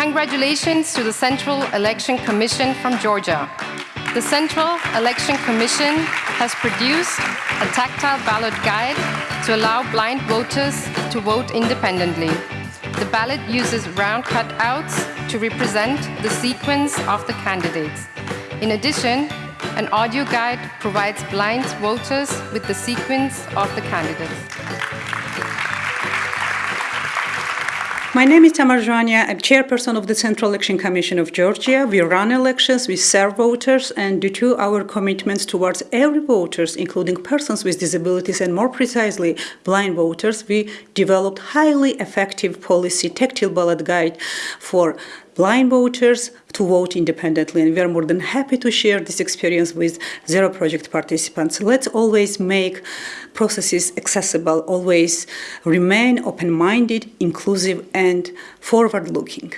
Congratulations to the Central Election Commission from Georgia. The Central Election Commission has produced a tactile ballot guide to allow blind voters to vote independently. The ballot uses round cutouts to represent the sequence of the candidates. In addition, an audio guide provides blind voters with the sequence of the candidates. My name is Tamar Zhvania. I'm chairperson of the Central Election Commission of Georgia. We run elections, we serve voters, and due to our commitments towards every voters, including persons with disabilities and more precisely blind voters, we developed highly effective policy tactile ballot guide for blind voters to vote independently. And we are more than happy to share this experience with Zero Project participants. Let's always make processes accessible, always remain open-minded, inclusive, and forward-looking.